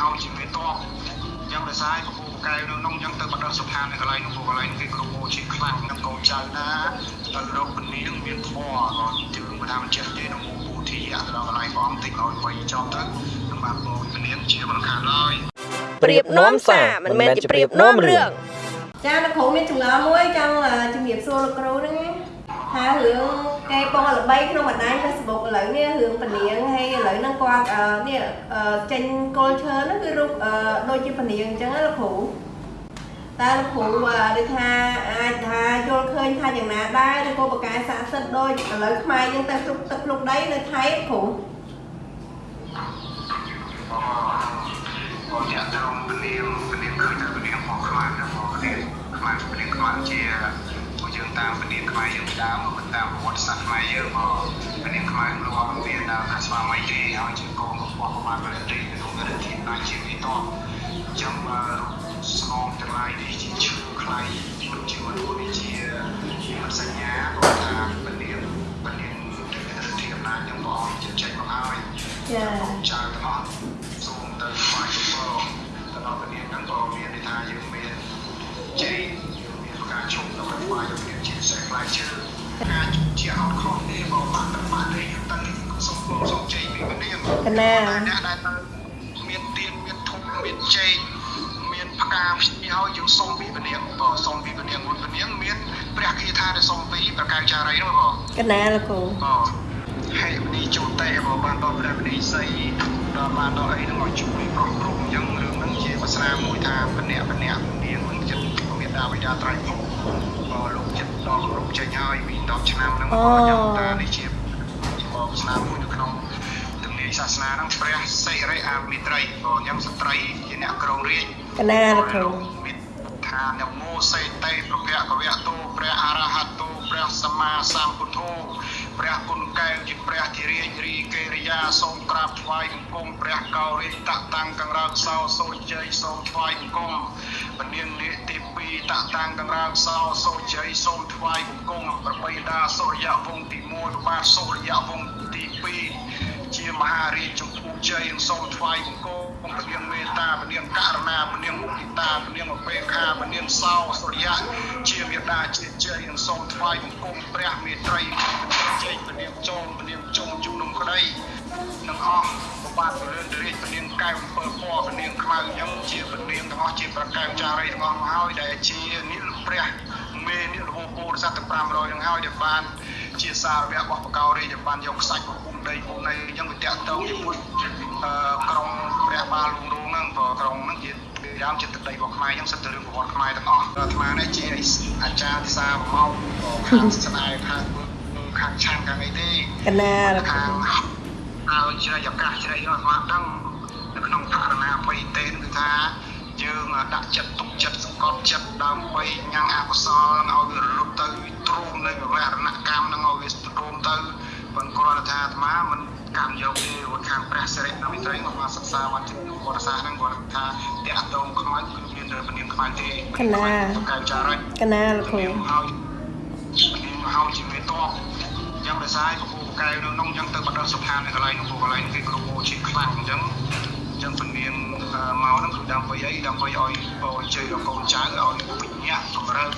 ហើយជាមេតបយ៉ាងដោយសារពពូកែវនៅក្នុងយ៉ាងទៅបដិសុផាននៅកន្លែងនោះកន្លែងគេគ្រូពោជាខ្លាំងនឹងកូនចៅណាទៅរកពនាងមានធម៌ក៏ជឿមិនថាមិនចេះទេក្នុងពូធីទៅដល់កន្លែងព្រះអង្គតិចឲ្យបីចំទៅនឹងបានពោពនាងជាមិនខានឡើយប្រៀបនាំសារមិនមែនជាប្រៀបនាំរឿងចាលោកគ្រូមានចម្ងល់មួយចង់ជំរាបសួរលោកគ្រូហ្នឹង ណាថារឿងគេបងល្បីក្នុងបណ្ដាញ Facebook ឥឡូវនេះរឿងពនាងហើយឥឡូវហ្នឹងគាត់អឺនេះអឺចេញគល់ឈើហ្នឹងគឺរូបអឺដូចជាពនាងអញ្ចឹងណាលោកគ្រូតើលោកគ្រូអឺដូចថាអាចថាយល់ឃើញថាយ៉ាងណាដែរឬក៏បកកែស័ក្តិសិទ្ធិដូចឥឡូវខ្មែរយើងទៅគ្រប់ទឹកគ្រប់ដីនៅថៃលោកគ្រូក៏អ្នកត្រង់ពនាងពនាងឃើញថាពនាងមកខ្លាំងណាស់មកពនាងខ្លាំងពនាងខ្លាំងជាពួក យើងតាមពនាងខ្មែរយើងដើមមិនតាមប្រវត្តិសាស្ត្រខ្មែរយើងមកពនាងខ្មែរលោកអត់មានដល់ថាស្វាមីទេហើយជាកូនរបស់ប្រមាណប្រទេសក្នុងរទ្ធិណាជាវិតអញ្ចឹងស្នងទាំងឡាយនេះជាឈឺខ្លៃមិនជាមនុស្សនេះជាមិនសញ្ញាគាត់ថាពនាងពនាងរទ្ធិអំណាចនឹងព្រះអង្គចិត្តចេញមកហើយចាចៅទាំងអស់សូមទៅស្វែងរកទៅដល់ពនាងហ្នឹងក៏មានន័យថាយើងមានជ័យយើងមានការជុំដើម្បីស្វែង រកជាសេះផ្លែឈើការជុំជាអត់ខុសទេបើបាក់ទឹកបាក់ទេយើងតាំងនេះសូមសូមជ័យពីពនាងកណាអ្នកដែលទៅមានទៀនមានធុំមានជ័យមានផ្កាភ្ញីហើយយើងសូមពីពនាងបើសូមពីពនាងមុនពនាងមានព្រះគាថាដែលសូមពីប្រកៅចារីនោះបងកណាលោកគ្រូបាទហើយមនីចូលតេបើបានដល់ព្រះមនីសីដល់បានដល់អីហ្នឹងឲ្យជួយប្រោះគ្រប់អញ្ចឹងរឿងហ្នឹងជាភាសាមួយថាបណៈបណៈនាងមិនចិត្តមេដាបិតាត្រៃពុ ចេញហើយពី10ឆ្នាំហ្នឹងក៏យ៉ាងតានេះជាក៏ស្នាមួយនៅក្នុងទំនាយសាសនាហ្នឹងព្រះសិរិអាមិត្រីក៏អញ្ចឹងស្ត្រីជាអ្នកក្រងរាជកណាលោកគ្រូមានថានមោសេតេប្រភៈកវៈតោព្រះអរហតោព្រះសម្មាសម្ពុទ្ធោ ព្រះគុណកែវជាព្រះធិរាជរីកេរិយាសូមក្រាបថ្វាយបង្គំព្រះកោរិតតាំងកង្រើកសោសូជ័យសូមថ្វាយបង្គំពនាងនាគទី2តតាំងកង្រើកសោសូជ័យសូមថ្វាយបង្គំប្របីតាសូរ្យវង្សទី1បាទសូរ្យវង្សទី2ជាមហារាជចម្ពោះជ័យសូមថ្វាយបង្គំពនាងមេត្តាពនាងករណាពនាងមុទិតាពនាងអបេខាពនាងសោសុរិយៈជាមេត្តាជាជ័យសូមថ្វាយបង្គំព្រះមេ ពនាងខ្មៅអញ្ចឹងជាពនាងទាំងអស់ជាប្រកែវចារីទាំងអស់មកហើយដែលជានិលព្រះមេនិលហូពោធិសត្វទាំង500នឹងហើយដែលបានជាសារវៈរបស់បកោរាជដែលបានយកខ្សាច់របស់គុំដីគុំដីអញ្ចឹងវាតាក់ទងជាមួយអឺក្រុងព្រះបាលលងរងហ្នឹងព្រោះក្រុងហ្នឹងជាយ៉ាងជាទឹកដីរបស់ខ្មែរអញ្ចឹងសិតតែរឿងប្រវត្តិខ្មែរទាំងអស់អាត្មានេះជាអាចារ្យសាមកខាងស្នេហ៍ខាងខាងឆានខាងអីទេកណាលោកគ្រូខាងឲ្យជ្រៃឱកាសជ្រៃនោះអាត្មាដឹង នៅក្នុងផរណាបៃតេនគឺថាយើងដាក់ចិត្តទុកចិត្តសង្កត់ចិត្តដើម្បីញ៉ាំងអកុសលឲ្យវារលត់ទៅទ្រូមនៅវរណកម្មនឹងឲ្យវាទ្រូមទៅប៉ុន្តែគ្រាន់តែថាអាត្មាមិនកម្មយកទេរួចខាងព្រះសិរិណាមិត្រីមកមកសិក្សាវត្តជំនុំវត្តសាស្ត្រហ្នឹងគាត់ថាតាក់តងខ្មៅគឺមានតែពនាងខ្មៅទេកៅចារិចកណាលោកគ្រូនាងហើយនាងហើយជាមេតបអញ្ចឹងដោយសារពពូកែវនៅក្នុងអញ្ចឹងទៅបដិសុផាននៅកន្លែងនោះពូកន្លែងគេគ្រូជាខ្លាំងអញ្ចឹងអញ្ចឹងពនាងមកហ្នឹងគឺដើម្បីអីដើម្បីឲ្យបោជ័យដល់កូនចៅឲ្យវិញ្ញាកម្រើក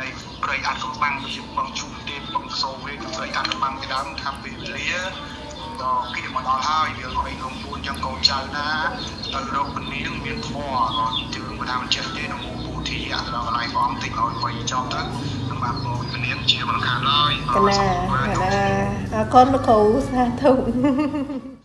នៃព្រៃអាត់កំបាំងជាបងជុំទេបងសូវេព្រៃអាត់កំបាំងពីដើមថាពេលវេលាដល់គិតមកដល់ហើយវាឲ្យក្នុងពួនអញ្ចឹងកូនចៅណាទៅរកពនាងមានធម៌ក៏ជឿមិនថាមិនចេះទេក្នុងពូធីអាទៅដល់កន្លែងព្រះអង្គតិចឲ្យបីចំទៅនឹងបានបងពនាងជាមិនខានឡើយកណាកណាអរគុណលោកគ្រូសាធុ